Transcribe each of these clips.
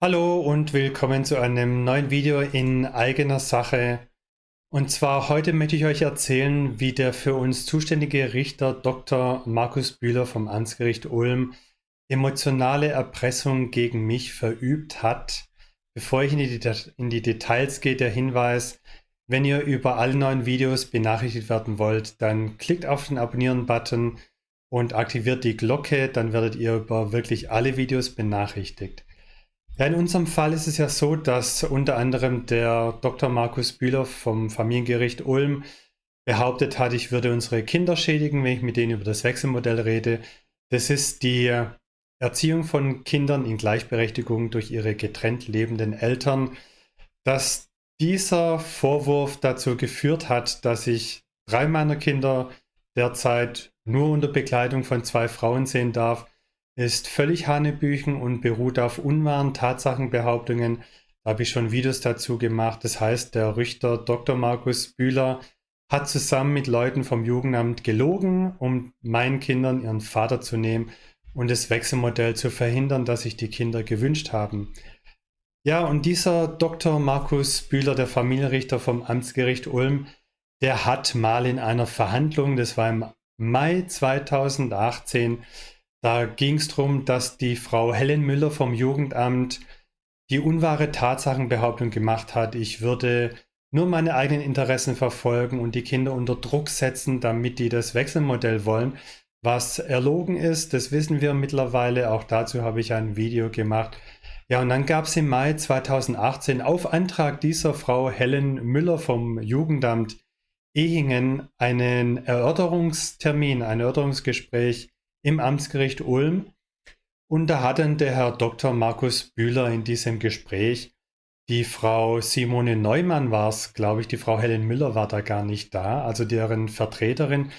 Hallo und willkommen zu einem neuen Video in eigener Sache. Und zwar heute möchte ich euch erzählen, wie der für uns zuständige Richter Dr. Markus Bühler vom Amtsgericht Ulm emotionale Erpressung gegen mich verübt hat. Bevor ich in die, in die Details gehe, der Hinweis, wenn ihr über alle neuen Videos benachrichtigt werden wollt, dann klickt auf den Abonnieren-Button und aktiviert die Glocke, dann werdet ihr über wirklich alle Videos benachrichtigt. Ja, in unserem Fall ist es ja so, dass unter anderem der Dr. Markus Bühler vom Familiengericht Ulm behauptet hat, ich würde unsere Kinder schädigen, wenn ich mit denen über das Wechselmodell rede. Das ist die Erziehung von Kindern in Gleichberechtigung durch ihre getrennt lebenden Eltern. Dass dieser Vorwurf dazu geführt hat, dass ich drei meiner Kinder derzeit nur unter Begleitung von zwei Frauen sehen darf, ist völlig Hanebüchen und beruht auf unwahren Tatsachenbehauptungen. Da habe ich schon Videos dazu gemacht. Das heißt, der Richter Dr. Markus Bühler hat zusammen mit Leuten vom Jugendamt gelogen, um meinen Kindern ihren Vater zu nehmen und das Wechselmodell zu verhindern, das sich die Kinder gewünscht haben. Ja, und dieser Dr. Markus Bühler, der Familienrichter vom Amtsgericht Ulm, der hat mal in einer Verhandlung, das war im Mai 2018, da ging es darum, dass die Frau Helen Müller vom Jugendamt die unwahre Tatsachenbehauptung gemacht hat, ich würde nur meine eigenen Interessen verfolgen und die Kinder unter Druck setzen, damit die das Wechselmodell wollen. Was erlogen ist, das wissen wir mittlerweile. Auch dazu habe ich ein Video gemacht. Ja, und dann gab es im Mai 2018 auf Antrag dieser Frau Helen Müller vom Jugendamt Ehingen einen Erörterungstermin, ein Erörterungsgespräch im Amtsgericht Ulm. Und da hat dann der Herr Dr. Markus Bühler in diesem Gespräch, die Frau Simone Neumann war es, glaube ich, die Frau Helen Müller war da gar nicht da, also deren Vertreterin,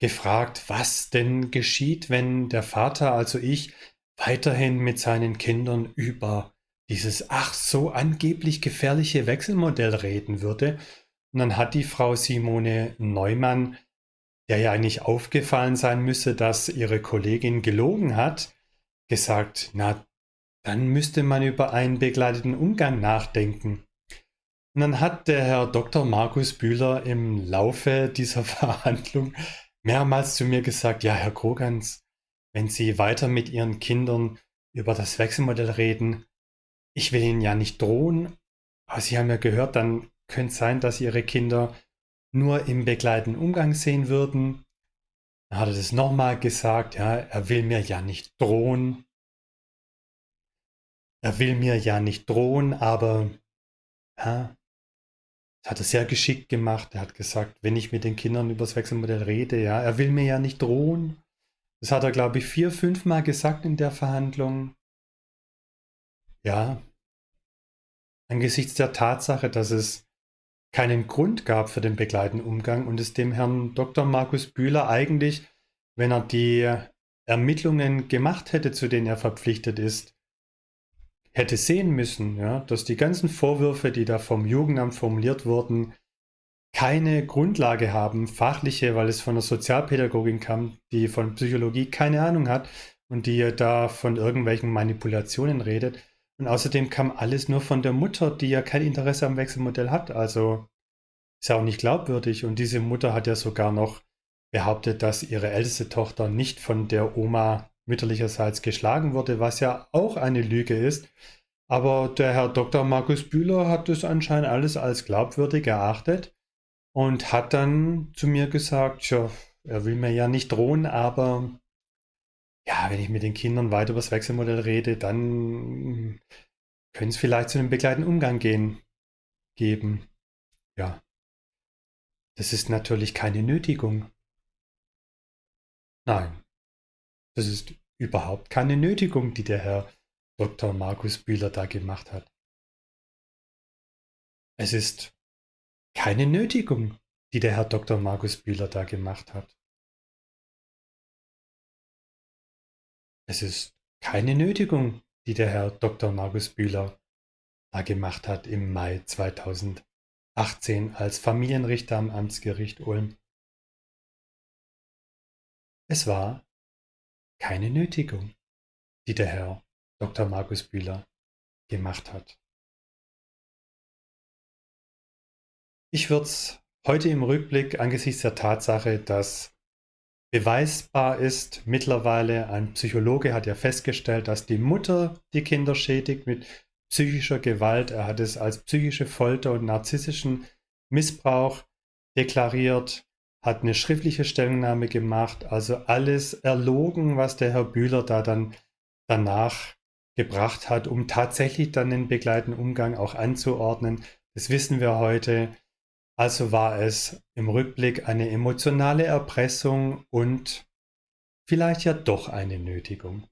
gefragt, was denn geschieht, wenn der Vater, also ich, weiterhin mit seinen Kindern über dieses ach so angeblich gefährliche Wechselmodell reden würde. Und dann hat die Frau Simone Neumann der ja eigentlich aufgefallen sein müsse, dass ihre Kollegin gelogen hat, gesagt, na, dann müsste man über einen begleiteten Umgang nachdenken. Und dann hat der Herr Dr. Markus Bühler im Laufe dieser Verhandlung mehrmals zu mir gesagt, ja, Herr Krogans, wenn Sie weiter mit Ihren Kindern über das Wechselmodell reden, ich will Ihnen ja nicht drohen, aber Sie haben ja gehört, dann könnte es sein, dass Ihre Kinder nur im begleitenden Umgang sehen würden. Dann hat er das nochmal gesagt, ja, er will mir ja nicht drohen. Er will mir ja nicht drohen, aber ja, das hat er sehr geschickt gemacht. Er hat gesagt, wenn ich mit den Kindern über das Wechselmodell rede, ja, er will mir ja nicht drohen. Das hat er, glaube ich, vier, fünf Mal gesagt in der Verhandlung. Ja, angesichts der Tatsache, dass es keinen Grund gab für den begleitenden Umgang und es dem Herrn Dr. Markus Bühler eigentlich, wenn er die Ermittlungen gemacht hätte, zu denen er verpflichtet ist, hätte sehen müssen, ja, dass die ganzen Vorwürfe, die da vom Jugendamt formuliert wurden, keine Grundlage haben, fachliche, weil es von der Sozialpädagogin kam, die von Psychologie keine Ahnung hat und die da von irgendwelchen Manipulationen redet. Und außerdem kam alles nur von der Mutter, die ja kein Interesse am Wechselmodell hat. Also ist ja auch nicht glaubwürdig. Und diese Mutter hat ja sogar noch behauptet, dass ihre älteste Tochter nicht von der Oma mütterlicherseits geschlagen wurde, was ja auch eine Lüge ist. Aber der Herr Dr. Markus Bühler hat das anscheinend alles als glaubwürdig erachtet und hat dann zu mir gesagt, ja, er will mir ja nicht drohen, aber ja, wenn ich mit den Kindern weiter über das Wechselmodell rede, dann könnte es vielleicht zu einem begleitenden Umgang gehen, geben. Ja. Das ist natürlich keine Nötigung. Nein. Das ist überhaupt keine Nötigung, die der Herr Dr. Markus Bühler da gemacht hat. Es ist keine Nötigung, die der Herr Dr. Markus Bühler da gemacht hat. Es ist keine Nötigung, die der Herr Dr. Markus Bühler da gemacht hat im Mai 2018 als Familienrichter am Amtsgericht Ulm. Es war keine Nötigung, die der Herr Dr. Markus Bühler gemacht hat. Ich würde es heute im Rückblick angesichts der Tatsache, dass beweisbar ist, mittlerweile ein Psychologe hat ja festgestellt, dass die Mutter die Kinder schädigt mit psychischer Gewalt. Er hat es als psychische Folter und narzisstischen Missbrauch deklariert, hat eine schriftliche Stellungnahme gemacht, also alles erlogen, was der Herr Bühler da dann danach gebracht hat, um tatsächlich dann den begleitenden Umgang auch anzuordnen. Das wissen wir heute. Also war es im Rückblick eine emotionale Erpressung und vielleicht ja doch eine Nötigung.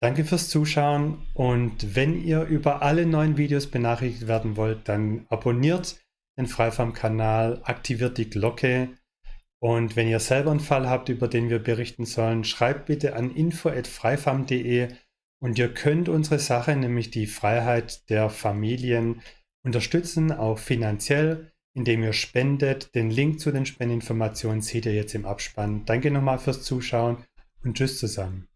Danke fürs Zuschauen und wenn ihr über alle neuen Videos benachrichtigt werden wollt, dann abonniert den Freifarm-Kanal, aktiviert die Glocke und wenn ihr selber einen Fall habt, über den wir berichten sollen, schreibt bitte an info.freifarm.de und ihr könnt unsere Sache, nämlich die Freiheit der Familien, unterstützen, auch finanziell, indem ihr spendet. Den Link zu den Spendeninformationen seht ihr jetzt im Abspann. Danke nochmal fürs Zuschauen und tschüss zusammen.